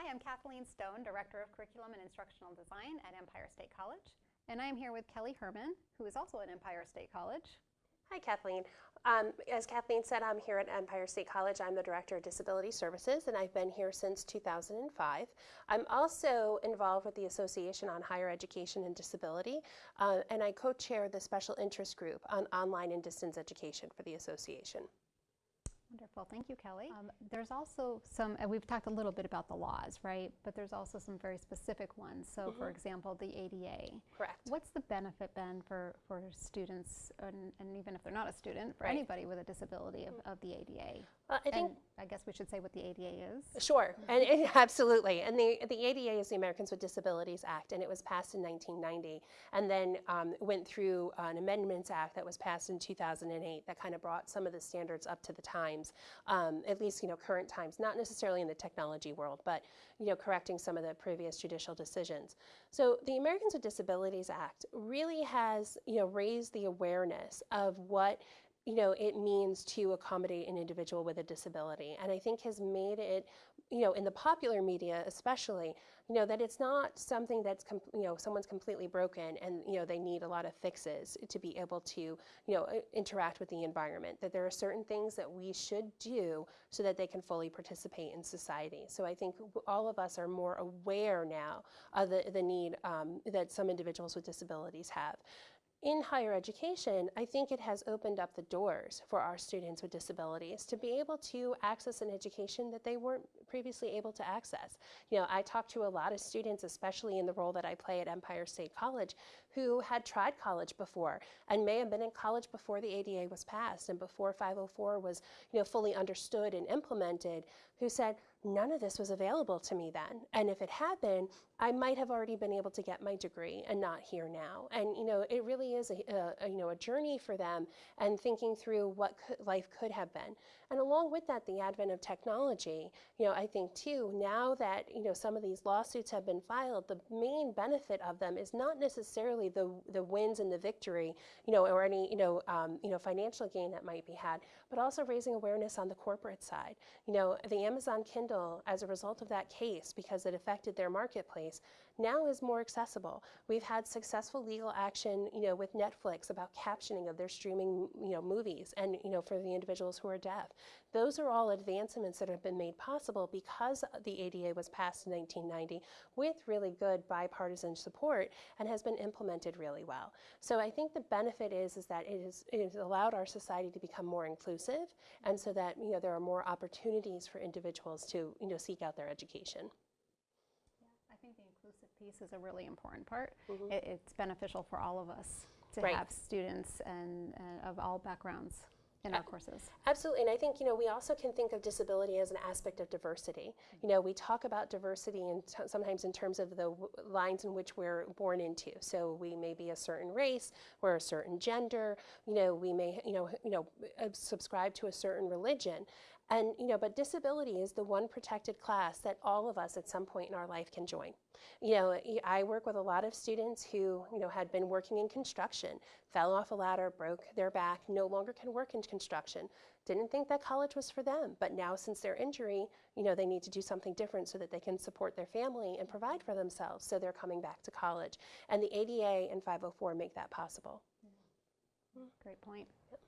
Hi, I'm Kathleen Stone, Director of Curriculum and Instructional Design at Empire State College. And I'm here with Kelly Herman, who is also at Empire State College. Hi, Kathleen. Um, as Kathleen said, I'm here at Empire State College. I'm the Director of Disability Services, and I've been here since 2005. I'm also involved with the Association on Higher Education and Disability, uh, and I co-chair the Special Interest Group on Online and Distance Education for the association. Wonderful. Thank you, Kelly. Um, there's also some, and we've talked a little bit about the laws, right? But there's also some very specific ones. So, mm -hmm. for mm-hmm. example, the ADA. Correct. What's the benefit, Ben, for, for students, and, and even if they're not a student, for right. anybody with a disability of, of the ADA? Well, I think and I guess we should say what the ADA is. Sure, and it, absolutely. And the the ADA is the Americans with Disabilities Act, and it was passed in 1990, and then um, went through an Amendments Act that was passed in 2008 that kind of brought some of the standards up to the times, um, at least you know current times, not necessarily in the technology world, but you know correcting some of the previous judicial decisions. So the Americans with Disabilities Act really has you know raised the awareness of what you know, it means to accommodate an individual with a disability. And I think has made it, you know, in the popular media especially, you know, that it's not something that's, you know, someone's completely broken and, you know, they need a lot of fixes to be able to, you know, interact with the environment. That there are certain things that we should do so that they can fully participate in society. So I think all of us are more aware now of the, the need um, that some individuals with disabilities have in higher education, I think it has opened up the doors for our students with disabilities to be able to access an education that they weren't previously able to access. You know, I talked to a lot of students, especially in the role that I play at Empire State College, who had tried college before and may have been in college before the ADA was passed and before 504 was, you know, fully understood and implemented, who said, none of this was available to me then. And if it had been, I might have already been able to get my degree and not here now. And you know, it really is a, a you know a journey for them and thinking through what could, life could have been. And along with that, the advent of technology. You know, I think too now that you know some of these lawsuits have been filed, the main benefit of them is not necessarily the the wins and the victory, you know, or any you know um, you know financial gain that might be had, but also raising awareness on the corporate side. You know, the Amazon Kindle as a result of that case, because it affected their marketplace, now is more accessible. We've had successful legal action, you know, with Netflix about captioning of their streaming, you know, movies, and you know, for the individuals who are deaf. Those are all advancements that have been made possible because the ADA was passed in 1990 with really good bipartisan support and has been implemented really well. So I think the benefit is is that it, is, it has allowed our society to become more inclusive, and so that you know there are more opportunities for individuals to you know, seek out their education. Yeah, I think the inclusive piece is a really important part. Mm -hmm. it, it's beneficial for all of us to right. have students and uh, of all backgrounds in our courses. Absolutely, and I think you know we also can think of disability as an aspect of diversity. You know, we talk about diversity and sometimes in terms of the lines in which we're born into. So we may be a certain race, we're a certain gender. You know, we may you know you know uh, subscribe to a certain religion, and, you know, but disability is the one protected class that all of us at some point in our life can join. You know, I work with a lot of students who, you know, had been working in construction, fell off a ladder, broke their back, no longer can work in construction, didn't think that college was for them. But now since their injury, you know, they need to do something different so that they can support their family and provide for themselves. So they're coming back to college. And the ADA and 504 make that possible. Mm-hmm. Great point. Yep.